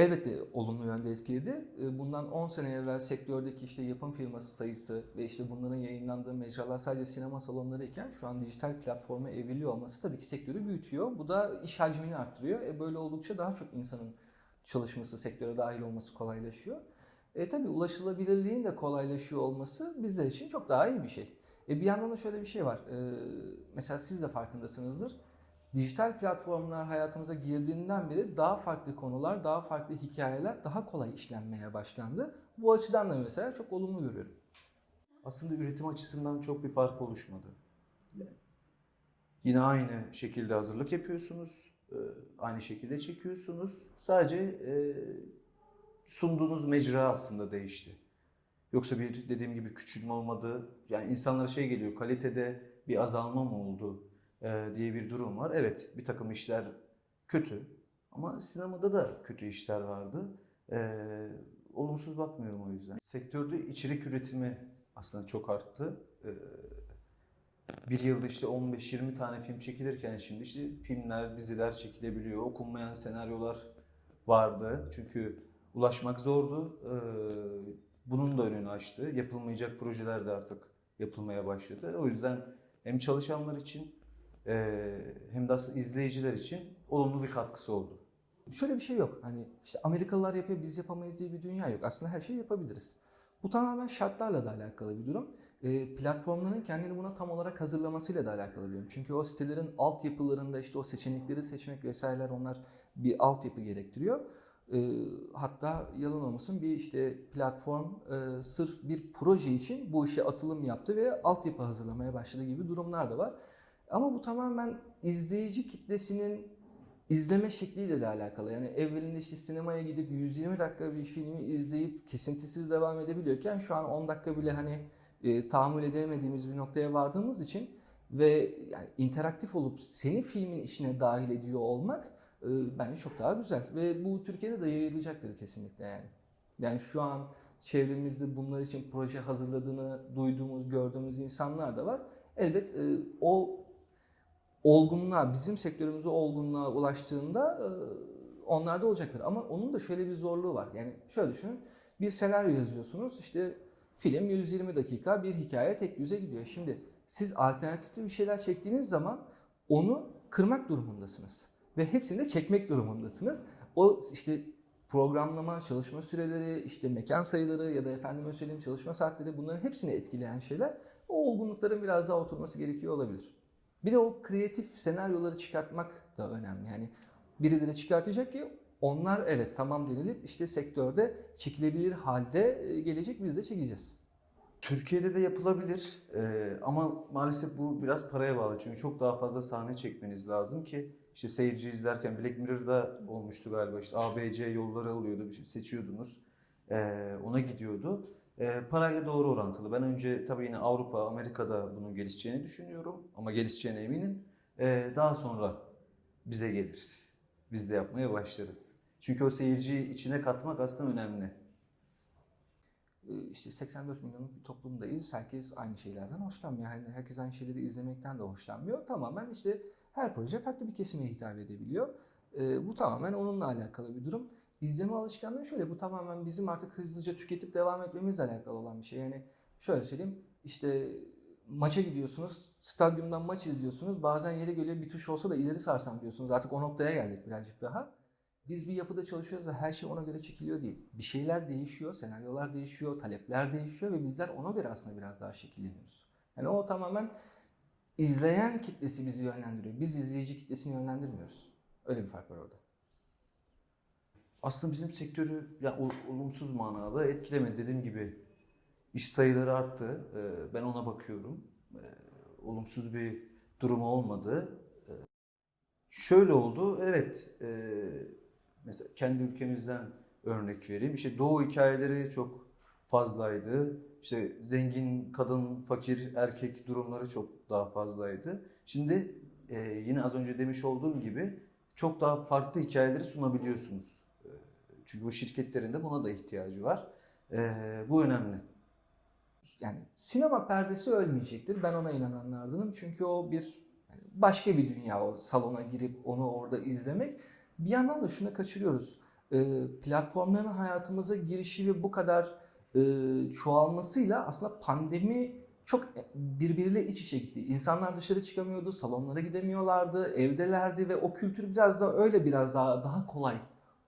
Elbette olumlu yönde etkiledi. E, Bundan 10 sene evvel sektördeki işte yapım firması sayısı ve işte bunların yayınlandığı mecralar sadece sinema salonları iken şu an dijital platforma evriliyor olması tabii ki sektörü büyütüyor. Bu da iş hacmini arttırıyor. E böyle oldukça daha çok insanın çalışması, sektöre dahil olması kolaylaşıyor. E tabii ulaşılabilirliğin de kolaylaşıyor olması bizler için çok daha iyi bir şey. E bir yandan da şöyle bir şey var. E, mesela siz de farkındasınızdır. Dijital platformlar hayatımıza girdiğinden beri daha farklı konular, daha farklı hikayeler daha kolay işlenmeye başlandı. Bu açıdan da mesela çok olumlu görüyorum. Aslında üretim açısından çok bir fark oluşmadı. Yine aynı şekilde hazırlık yapıyorsunuz, e, aynı şekilde çekiyorsunuz. Sadece e, sunduğunuz mecra aslında değişti. Yoksa bir dediğim gibi küçülme olmadı. Yani insanlara şey geliyor, kalitede bir azalma mı oldu diye bir durum var. Evet, bir takım işler kötü ama sinemada da kötü işler vardı. E, olumsuz bakmıyorum o yüzden. Sektörde içerik üretimi aslında çok arttı. E, bir yılda işte 15-20 tane film çekilirken şimdi işte filmler, diziler çekilebiliyor. Okunmayan senaryolar vardı. Çünkü ulaşmak zordu. Bunun da önünü açtı. Yapılmayacak projeler de artık yapılmaya başladı. O yüzden hem çalışanlar için e, hem de izleyiciler için olumlu bir katkısı oldu. Şöyle bir şey yok. Hani işte Amerikalılar yapıyor biz yapamayız diye bir dünya yok. Aslında her şeyi yapabiliriz. Bu tamamen şartlarla da alakalı bir durum. E, platformların kendini buna tam olarak hazırlamasıyla da alakalı bir durum. Çünkü o sitelerin altyapılarında işte o seçenekleri seçmek vesaireler onlar bir altyapı gerektiriyor. E, hatta yalan olmasın bir işte platform e, sırf bir proje için bu işe atılım yaptı ve altyapı hazırlamaya başladı gibi durumlar da var. Ama bu tamamen izleyici kitlesinin izleme şekliyle de alakalı. Yani evvelinde işte sinemaya gidip 120 dakika bir filmi izleyip kesintisiz devam edebiliyorken şu an 10 dakika bile hani e, tahammül edemediğimiz bir noktaya vardığımız için ve yani interaktif olup seni filmin içine dahil ediyor olmak e, bence çok daha güzel ve bu Türkiye'de de yayılacaktır kesinlikle yani. Yani şu an çevremizde bunlar için proje hazırladığını duyduğumuz, gördüğümüz insanlar da var. Elbet e, o olgunluğa, bizim sektörümüzü olgunluğa ulaştığında e, onlarda olacaktır. Ama onun da şöyle bir zorluğu var. Yani şöyle düşünün, bir senaryo yazıyorsunuz, işte film 120 dakika bir hikaye tek düze gidiyor. Şimdi siz alternatifli bir şeyler çektiğiniz zaman onu kırmak durumundasınız. Ve hepsini de çekmek durumundasınız. O işte programlama, çalışma süreleri, işte mekan sayıları ya da efendime söyleyeyim çalışma saatleri bunların hepsini etkileyen şeyler o olgunlukların biraz daha oturması gerekiyor olabilir. Bir de o kreatif senaryoları çıkartmak da önemli. Yani birileri çıkartacak ki onlar evet tamam denilip işte sektörde çekilebilir halde e, gelecek biz de çekeceğiz. Türkiye'de de yapılabilir Ee, ama maalesef bu biraz paraya bağlı. Çünkü çok daha fazla sahne çekmeniz lazım ki işte seyirci izlerken Black Mirror'da olmuştu galiba işte ABC yolları oluyordu bir şey seçiyordunuz. Ee, ona gidiyordu. Ee, parayla doğru orantılı. Ben önce tabii yine Avrupa, Amerika'da bunun gelişeceğini düşünüyorum ama gelişeceğine eminim. Ee, daha sonra bize gelir. Biz de yapmaya başlarız. Çünkü o seyirciyi içine katmak aslında önemli. E, işte 84 milyonluk bir toplumdayız. Herkes aynı şeylerden hoşlanmıyor. Yani herkes aynı şeyleri izlemekten de hoşlanmıyor. Tamamen işte her proje farklı bir kesime hitap edebiliyor. E, bu tamamen onunla alakalı bir durum. İzleme alışkanlığı şöyle, bu tamamen bizim artık hızlıca tüketip devam etmemizle alakalı olan bir şey. Yani şöyle söyleyeyim, işte maça gidiyorsunuz, stadyumdan maç izliyorsunuz. Bazen yere geliyor bir tuş olsa da ileri sarsam diyorsunuz. Artık o noktaya geldik birazcık daha. Biz bir yapıda çalışıyoruz ve her şey ona göre çekiliyor değil. Bir şeyler değişiyor, senaryolar değişiyor, talepler değişiyor ve bizler ona göre aslında biraz daha şekilleniyoruz. Yani o tamamen izleyen kitlesi bizi yönlendiriyor. Biz izleyici kitlesini yönlendirmiyoruz. Öyle bir fark var orada. Aslında bizim sektörü ya ol- olumsuz manada etkilemedi. Dediğim gibi iş sayıları arttı. Ee, Ben ona bakıyorum. Ee, Olumsuz bir durum olmadı. Ee, Şöyle oldu. Evet. Mesela kendi ülkemizden örnek vereyim. İşte doğu hikayeleri çok fazlaydı. İşte zengin, kadın, fakir, erkek durumları çok daha fazlaydı. Şimdi yine az önce demiş olduğum gibi çok daha farklı hikayeleri sunabiliyorsunuz. Çünkü bu şirketlerin de buna da ihtiyacı var. E, bu önemli. Yani sinema perdesi ölmeyecektir. Ben ona inananlardanım. Çünkü o bir başka bir dünya o salona girip onu orada izlemek. Bir yandan da şunu kaçırıyoruz. e, platformların hayatımıza girişi ve bu kadar e, çoğalmasıyla aslında pandemi çok birbiriyle iç içe gitti. İnsanlar dışarı çıkamıyordu, salonlara gidemiyorlardı, evdelerdi ve o kültür biraz da öyle biraz daha daha kolay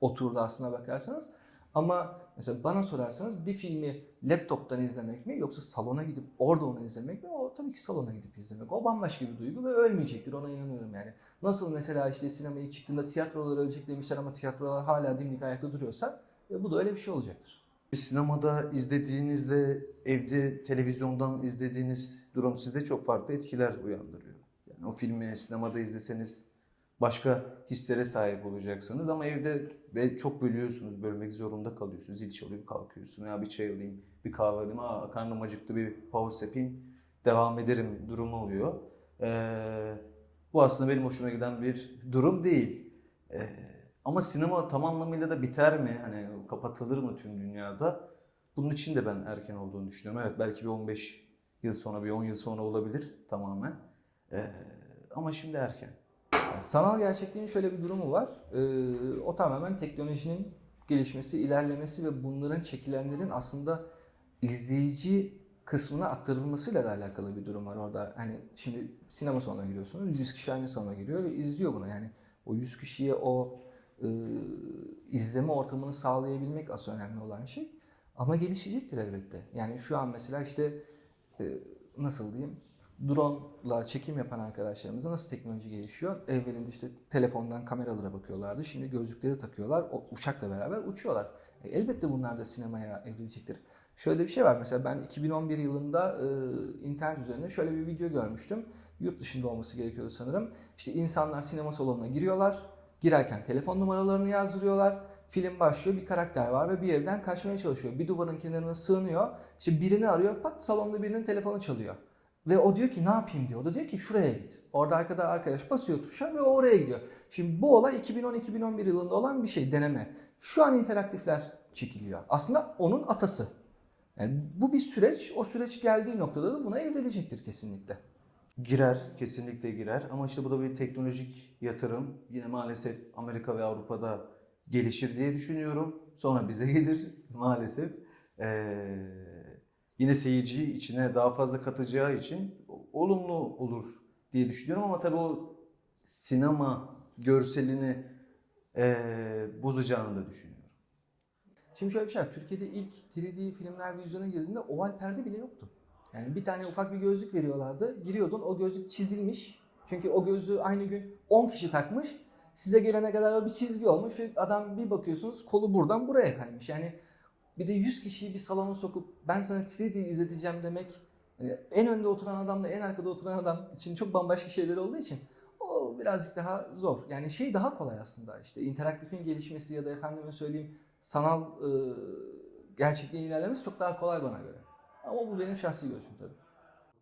oturdu aslına bakarsanız. Ama mesela bana sorarsanız bir filmi laptoptan izlemek mi yoksa salona gidip orada onu izlemek mi? O tabii ki salona gidip izlemek. O bambaşka bir duygu ve ölmeyecektir ona inanıyorum yani. Nasıl mesela işte sinema ilk çıktığında tiyatrolar ölecek demişler ama tiyatrolar hala dimdik ayakta duruyorsa e, bu da öyle bir şey olacaktır. Sinemada izlediğinizle evde televizyondan izlediğiniz durum sizde çok farklı etkiler uyandırıyor. Yani o filmi sinemada izleseniz başka hislere sahip olacaksınız ama evde ve çok bölüyorsunuz, bölmek zorunda kalıyorsunuz. Zil çalıyor, kalkıyorsun. Ya bir çay alayım, bir kahve alayım, aa karnım acıktı bir pause yapayım, devam ederim durumu oluyor. Ee, bu aslında benim hoşuma giden bir durum değil. Ee, ama sinema tam anlamıyla da biter mi? Hani kapatılır mı tüm dünyada? Bunun için de ben erken olduğunu düşünüyorum. Evet belki bir 15 yıl sonra, bir 10 yıl sonra olabilir tamamen. Ee, ama şimdi erken. Sanal gerçekliğin şöyle bir durumu var. Ee, o tamamen teknolojinin gelişmesi, ilerlemesi ve bunların çekilenlerin aslında izleyici kısmına aktarılmasıyla da alakalı bir durum var orada. Hani şimdi sinema salonuna giriyorsunuz, 100 kişi aynı salona giriyor ve izliyor bunu. Yani o 100 kişiye o e, izleme ortamını sağlayabilmek asıl önemli olan şey. Ama gelişecektir elbette. Yani şu an mesela işte e, nasıl diyeyim drone'la çekim yapan arkadaşlarımızda nasıl teknoloji gelişiyor? Evvelinde işte telefondan kameralara bakıyorlardı. Şimdi gözlükleri takıyorlar. O uçakla beraber uçuyorlar. E, elbette bunlar da sinemaya evrilecektir. Şöyle bir şey var mesela ben 2011 yılında e, internet üzerinde şöyle bir video görmüştüm. Yurt dışında olması gerekiyordu sanırım. İşte insanlar sinema salonuna giriyorlar. Girerken telefon numaralarını yazdırıyorlar. Film başlıyor, bir karakter var ve bir evden kaçmaya çalışıyor. Bir duvarın kenarına sığınıyor. İşte birini arıyor, pat salonda birinin telefonu çalıyor. Ve o diyor ki ne yapayım diyor. O da diyor ki şuraya git. Orada arkada arkadaş basıyor tuşa ve oraya gidiyor. Şimdi bu olay 2010-2011 yılında olan bir şey, deneme. Şu an interaktifler çekiliyor. Aslında onun atası. Yani bu bir süreç. O süreç geldiği noktada da buna evrilecektir kesinlikle. Girer, kesinlikle girer ama işte bu da bir teknolojik yatırım. Yine maalesef Amerika ve Avrupa'da gelişir diye düşünüyorum. Sonra bize gelir maalesef. Ee, yine seyirciyi içine daha fazla katacağı için olumlu olur diye düşünüyorum ama tabii o sinema görselini ee, bozacağını da düşünüyorum. Şimdi şöyle bir şey var. Türkiye'de ilk 3D filmler vizyona girdiğinde oval perde bile yoktu. Yani bir tane ufak bir gözlük veriyorlardı. Giriyordun o gözlük çizilmiş. Çünkü o gözlüğü aynı gün 10 kişi takmış. Size gelene kadar bir çizgi olmuş adam bir bakıyorsunuz kolu buradan buraya kaymış. Yani bir de 100 kişiyi bir salona sokup ben sana 3D izleteceğim demek yani en önde oturan adamla en arkada oturan adam için çok bambaşka şeyler olduğu için o birazcık daha zor. Yani şey daha kolay aslında işte interaktifin gelişmesi ya da efendime söyleyeyim sanal e, gerçekliğin ilerlemesi çok daha kolay bana göre. Ama bu benim şahsi görüşüm tabii.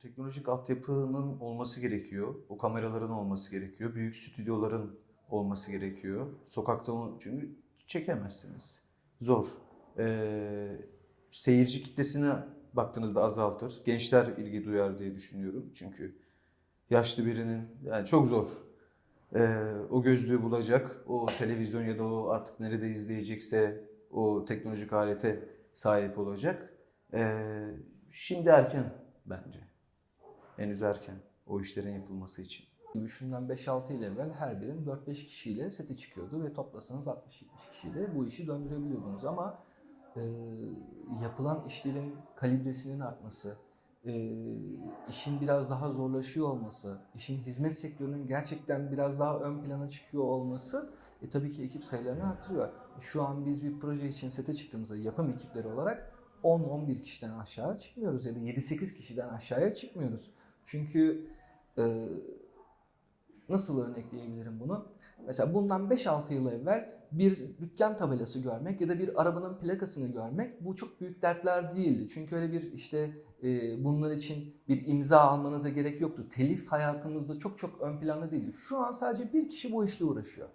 Teknolojik altyapının olması gerekiyor. O kameraların olması gerekiyor. Büyük stüdyoların olması gerekiyor. Sokakta çünkü çekemezsiniz. Zor. Ee, seyirci kitlesine baktığınızda azaltır. Gençler ilgi duyar diye düşünüyorum. Çünkü yaşlı birinin yani çok zor. Ee, o gözlüğü bulacak. O televizyon ya da o artık nerede izleyecekse o teknolojik alete sahip olacak. Ee, şimdi erken bence. Henüz erken o işlerin yapılması için. Şundan 5-6 yıl evvel her birim 4-5 kişiyle sete çıkıyordu ve toplasanız 60-70 kişiyle bu işi döndürebiliyordunuz ama e, yapılan işlerin kalibresinin artması, e, işin biraz daha zorlaşıyor olması, işin hizmet sektörünün gerçekten biraz daha ön plana çıkıyor olması e, tabii ki ekip sayılarını arttırıyor. Şu an biz bir proje için sete çıktığımızda yapım ekipleri olarak 10-11 kişiden aşağı çıkmıyoruz ya da 7-8 kişiden aşağıya çıkmıyoruz. Çünkü e, nasıl örnekleyebilirim bunu? Mesela bundan 5-6 yıl evvel bir dükkan tabelası görmek ya da bir arabanın plakasını görmek bu çok büyük dertler değildi. Çünkü öyle bir işte e, bunlar için bir imza almanıza gerek yoktu. Telif hayatımızda çok çok ön planda değildi. Şu an sadece bir kişi bu işle uğraşıyor.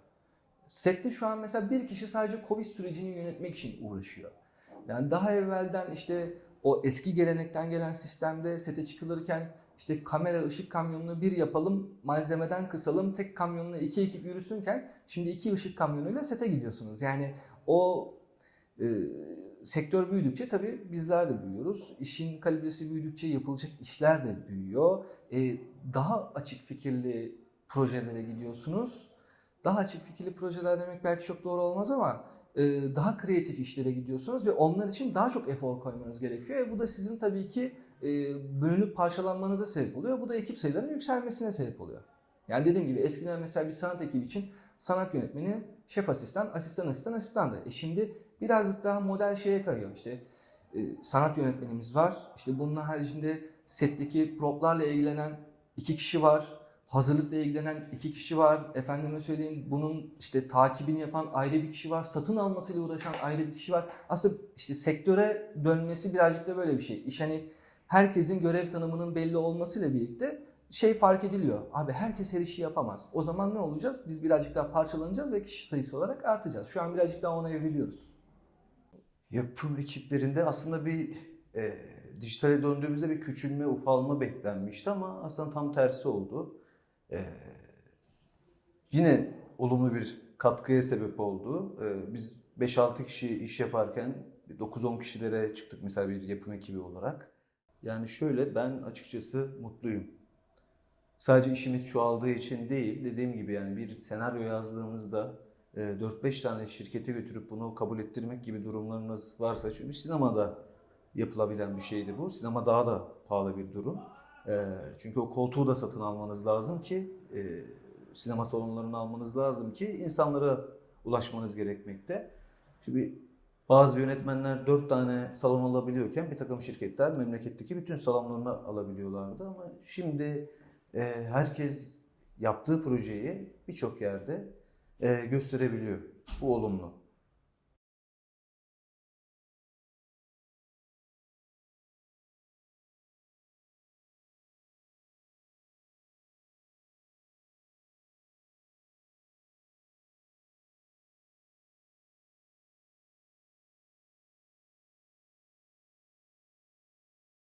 Sette şu an mesela bir kişi sadece Covid sürecini yönetmek için uğraşıyor. Yani daha evvelden işte o eski gelenekten gelen sistemde sete çıkılırken işte kamera ışık kamyonunu bir yapalım, malzemeden kısalım, tek kamyonla iki ekip yürüsünken şimdi iki ışık kamyonuyla sete gidiyorsunuz. Yani o e, sektör büyüdükçe tabii bizler de büyüyoruz. İşin kalibresi büyüdükçe yapılacak işler de büyüyor. E, daha açık fikirli projelere gidiyorsunuz. Daha açık fikirli projeler demek belki çok doğru olmaz ama e, daha kreatif işlere gidiyorsunuz ve onlar için daha çok efor koymanız gerekiyor. E, bu da sizin tabii ki e, bölünüp parçalanmanıza sebep oluyor. Bu da ekip sayılarının yükselmesine sebep oluyor. Yani dediğim gibi eskiden mesela bir sanat ekibi için sanat yönetmeni, şef asistan, asistan asistan asistandı. E şimdi birazcık daha model şeye kayıyor. İşte e, sanat yönetmenimiz var. İşte bunun haricinde setteki proplarla ilgilenen iki kişi var. Hazırlıkla ilgilenen iki kişi var. Efendime söyleyeyim bunun işte takibini yapan ayrı bir kişi var. Satın almasıyla uğraşan ayrı bir kişi var. Aslında işte sektöre dönmesi birazcık da böyle bir şey. İş hani herkesin görev tanımının belli olmasıyla birlikte şey fark ediliyor. Abi herkes her işi yapamaz. O zaman ne olacağız? Biz birazcık daha parçalanacağız ve kişi sayısı olarak artacağız. Şu an birazcık daha ona evriliyoruz. Yapım ekiplerinde aslında bir e, dijitale döndüğümüzde bir küçülme, ufalma beklenmişti ama aslında tam tersi oldu. E, yine olumlu bir katkıya sebep oldu. E, biz 5-6 kişi iş yaparken 9-10 kişilere çıktık mesela bir yapım ekibi olarak. Yani şöyle ben açıkçası mutluyum. Sadece işimiz çoğaldığı için değil, dediğim gibi yani bir senaryo yazdığınızda e, 4-5 tane şirkete götürüp bunu kabul ettirmek gibi durumlarınız varsa çünkü sinemada yapılabilen bir şeydi bu. Sinema daha da pahalı bir durum. E, Çünkü o koltuğu da satın almanız lazım ki e, sinema salonlarını almanız lazım ki insanlara ulaşmanız gerekmekte. Şimdi bazı yönetmenler 4 tane salon alabiliyorken bir takım şirketler memleketteki bütün salonlarını alabiliyorlardı ama şimdi e, herkes yaptığı projeyi birçok yerde e, gösterebiliyor. Bu olumlu.